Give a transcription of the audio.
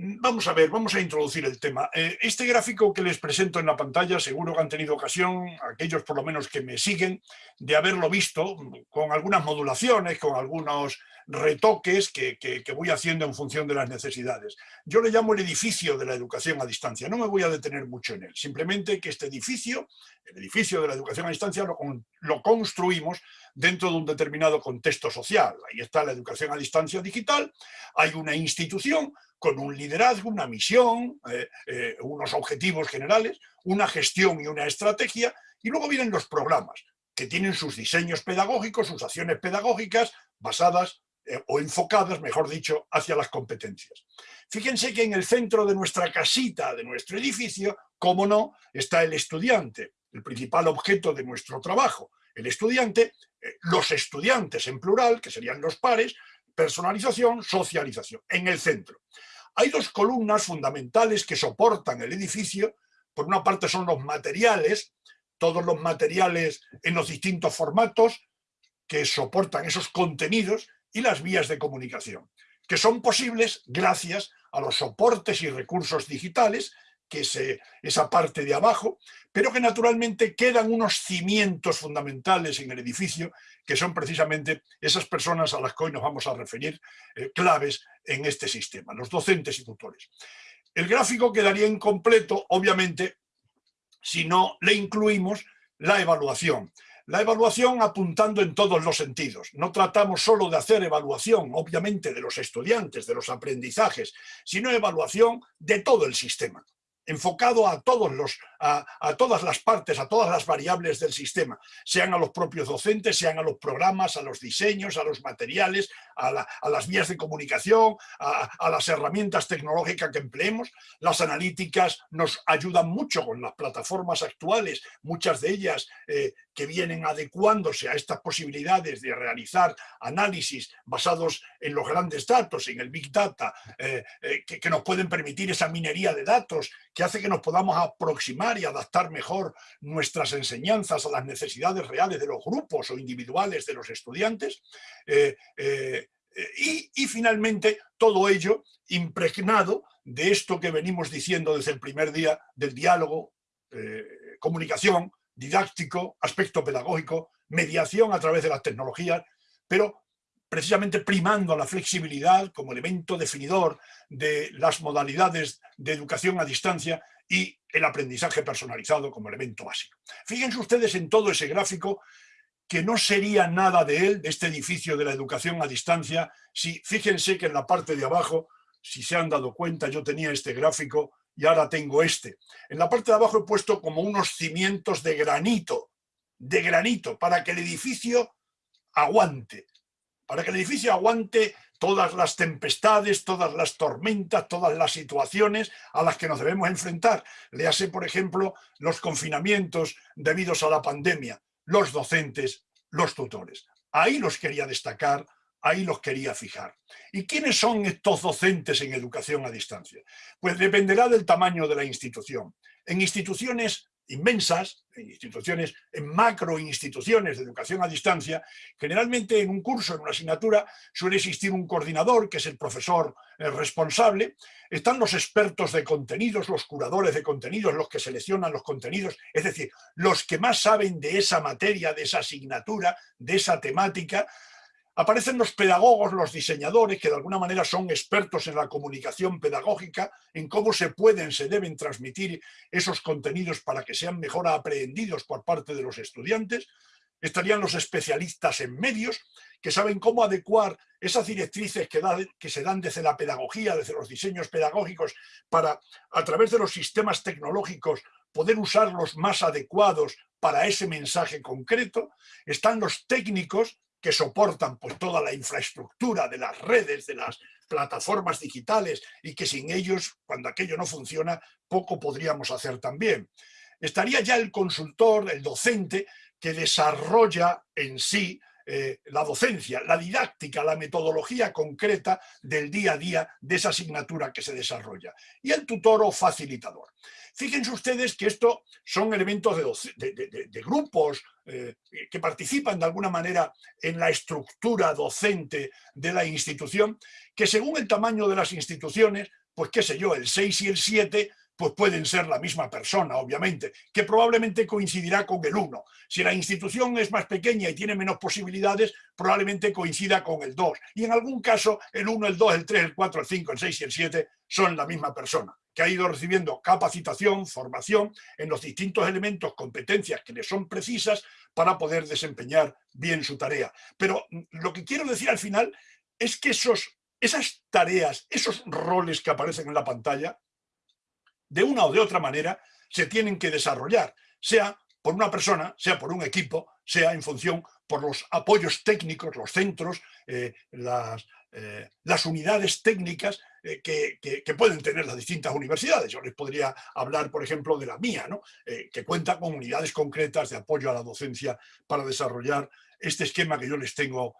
Vamos a ver, vamos a introducir el tema. Eh, este gráfico que les presento en la pantalla, seguro que han tenido ocasión, aquellos por lo menos que me siguen, de haberlo visto con algunas modulaciones, con algunos retoques que, voy haciendo en función de las necesidades. Yo le llamo el edificio de la educación a distancia, no me voy a detener mucho en él, simplemente que este edificio, el edificio de la educación a distancia, lo, lo construimos dentro de un determinado contexto social. Ahí está la educación a distancia digital, hay una institución con un liderazgo, una misión, eh, eh, unos objetivos generales, una gestión y una estrategia, y luego vienen los programas, que tienen sus diseños pedagógicos, sus acciones pedagógicas basadas eh, o enfocadas, mejor dicho, hacia las competencias. Fíjense que en el centro de nuestra casita, de nuestro edificio, como no, está el estudiante, el principal objeto de nuestro trabajo. El estudiante, los estudiantes en plural, que serían los pares, personalización, socialización, en el centro. Hay dos columnas fundamentales que soportan el edificio. Por una parte son los materiales, todos los materiales en los distintos formatos que soportan esos contenidos y las vías de comunicación, que son posibles gracias a los soportes y recursos digitales que es esa parte de abajo, pero que naturalmente quedan unos cimientos fundamentales en el edificio, que son precisamente esas personas a las que hoy nos vamos a referir, eh, claves en este sistema, los docentes y tutores. El gráfico quedaría incompleto, obviamente, si no le incluimos la evaluación. La evaluación apuntando en todos los sentidos. No tratamos solo de hacer evaluación, obviamente, de los estudiantes, de los aprendizajes, sino evaluación de todo el sistema enfocado a, todos los, a, todas las partes, a todas las variables del sistema, sean a los propios docentes, sean a los programas, a los diseños, a los materiales, a, las vías de comunicación, a, las herramientas tecnológicas que empleemos. Las analíticas nos ayudan mucho con las plataformas actuales, muchas de ellas eh, que vienen adecuándose a estas posibilidades de realizar análisis basados en los grandes datos, en el Big Data, eh, eh, que, nos pueden permitir esa minería de datos que hace que nos podamos aproximar y adaptar mejor nuestras enseñanzas a las necesidades reales de los grupos o individuales de los estudiantes. Eh, y, finalmente todo ello impregnado de esto que venimos diciendo desde el primer día del diálogo, comunicación, didáctico, aspecto pedagógico, mediación a través de las tecnologías, pero precisamente primando la flexibilidad como elemento definidor de las modalidades de educación a distancia y el aprendizaje personalizado como elemento básico. Fíjense ustedes en todo ese gráfico que no sería nada de él, de este edificio de la educación a distancia, si fíjense que en la parte de abajo, si se han dado cuenta, yo tenía este gráfico y ahora tengo este. En la parte de abajo he puesto como unos cimientos de granito, de granito, para que el edificio aguante, para que el edificio aguante todas las tempestades, todas las tormentas, todas las situaciones a las que nos debemos enfrentar. Léase, por ejemplo, los confinamientos debidos a la pandemia, los docentes, los tutores. Ahí los quería destacar, ahí los quería fijar. ¿Y quiénes son estos docentes en educación a distancia? Pues dependerá del tamaño de la institución. En instituciones inmensas, en instituciones, en macro instituciones de educación a distancia, generalmente en un curso, en una asignatura, suele existir un coordinador, que es el profesor eh, responsable, están los expertos de contenidos, los curadores de contenidos, los que seleccionan los contenidos, es decir, los que más saben de esa materia, de esa asignatura, de esa temática, Aparecen los pedagogos, los diseñadores, que de alguna manera son expertos en la comunicación pedagógica, en cómo se pueden, se deben transmitir esos contenidos para que sean mejor aprehendidos por parte de los estudiantes. Estarían los especialistas en medios, que saben cómo adecuar esas directrices que, que se dan desde la pedagogía, desde los diseños pedagógicos, para, a través de los sistemas tecnológicos, poder usarlos más adecuados para ese mensaje concreto. Están los técnicos, que soportan pues, toda la infraestructura de las redes, de las plataformas digitales y que sin ellos, cuando aquello no funciona, poco podríamos hacer también. Estaría ya el consultor, el docente, que desarrolla en sí eh, la docencia, la didáctica, la metodología concreta del día a día de esa asignatura que se desarrolla. Y el tutor o facilitador. Fíjense ustedes que esto son elementos de, grupos eh, que participan de alguna manera en la estructura docente de la institución, que según el tamaño de las instituciones pues qué sé yo, el 6 y el 7 pues pueden ser la misma persona, obviamente, que probablemente coincidirá con el 1. Si la institución es más pequeña y tiene menos posibilidades, probablemente coincida con el 2. Y en algún caso, el 1, el 2, el 3, el 4, el 5, el 6 y el 7 son la misma persona, que ha ido recibiendo capacitación, formación en los distintos elementos, competencias que le son precisas para poder desempeñar bien su tarea. Pero lo que quiero decir al final es que esos, esas tareas, esos roles que aparecen en la pantalla, de una o de otra manera, se tienen que desarrollar, sea por una persona, sea por un equipo, sea en función por los apoyos técnicos, los centros, eh, las, eh, las, unidades técnicas eh, que, que, pueden tener las distintas universidades. Yo les podría hablar, por ejemplo, de la mía, ¿no? que cuenta con unidades concretas de apoyo a la docencia para desarrollar este esquema que yo les tengo